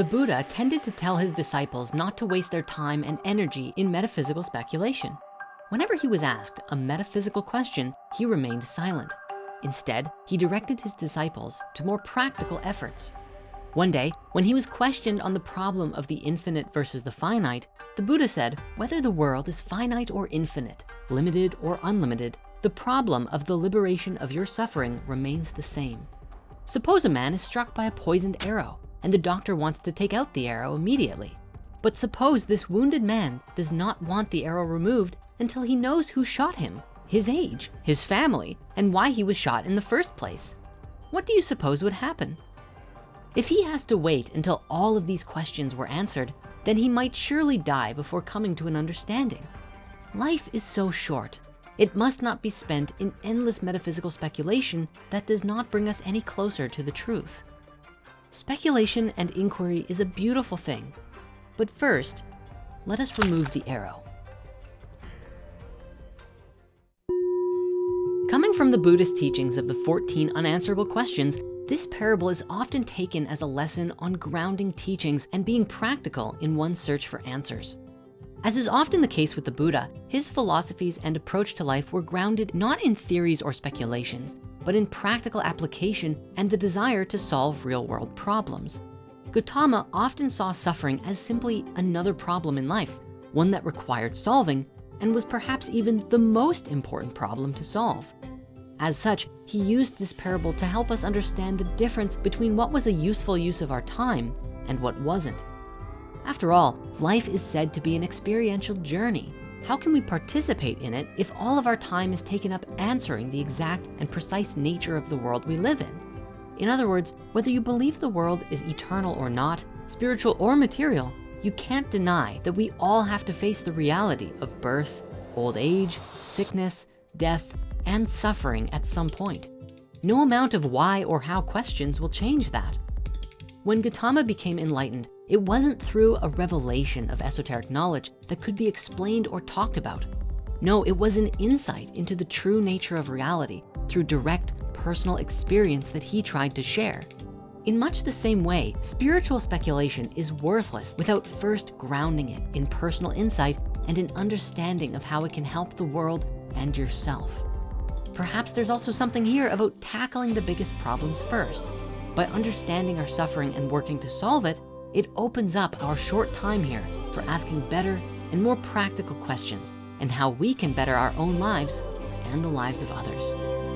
The Buddha tended to tell his disciples not to waste their time and energy in metaphysical speculation. Whenever he was asked a metaphysical question, he remained silent. Instead, he directed his disciples to more practical efforts. One day, when he was questioned on the problem of the infinite versus the finite, the Buddha said, whether the world is finite or infinite, limited or unlimited, the problem of the liberation of your suffering remains the same. Suppose a man is struck by a poisoned arrow and the doctor wants to take out the arrow immediately. But suppose this wounded man does not want the arrow removed until he knows who shot him, his age, his family, and why he was shot in the first place. What do you suppose would happen? If he has to wait until all of these questions were answered, then he might surely die before coming to an understanding. Life is so short. It must not be spent in endless metaphysical speculation that does not bring us any closer to the truth. Speculation and inquiry is a beautiful thing. But first, let us remove the arrow. Coming from the Buddhist teachings of the 14 unanswerable questions, this parable is often taken as a lesson on grounding teachings and being practical in one's search for answers. As is often the case with the Buddha, his philosophies and approach to life were grounded not in theories or speculations, but in practical application and the desire to solve real world problems. Gautama often saw suffering as simply another problem in life, one that required solving and was perhaps even the most important problem to solve. As such, he used this parable to help us understand the difference between what was a useful use of our time and what wasn't. After all, life is said to be an experiential journey. How can we participate in it if all of our time is taken up answering the exact and precise nature of the world we live in? In other words, whether you believe the world is eternal or not, spiritual or material, you can't deny that we all have to face the reality of birth, old age, sickness, death, and suffering at some point. No amount of why or how questions will change that. When Gautama became enlightened, it wasn't through a revelation of esoteric knowledge that could be explained or talked about. No, it was an insight into the true nature of reality through direct personal experience that he tried to share. In much the same way, spiritual speculation is worthless without first grounding it in personal insight and an understanding of how it can help the world and yourself. Perhaps there's also something here about tackling the biggest problems first. By understanding our suffering and working to solve it, it opens up our short time here for asking better and more practical questions and how we can better our own lives and the lives of others.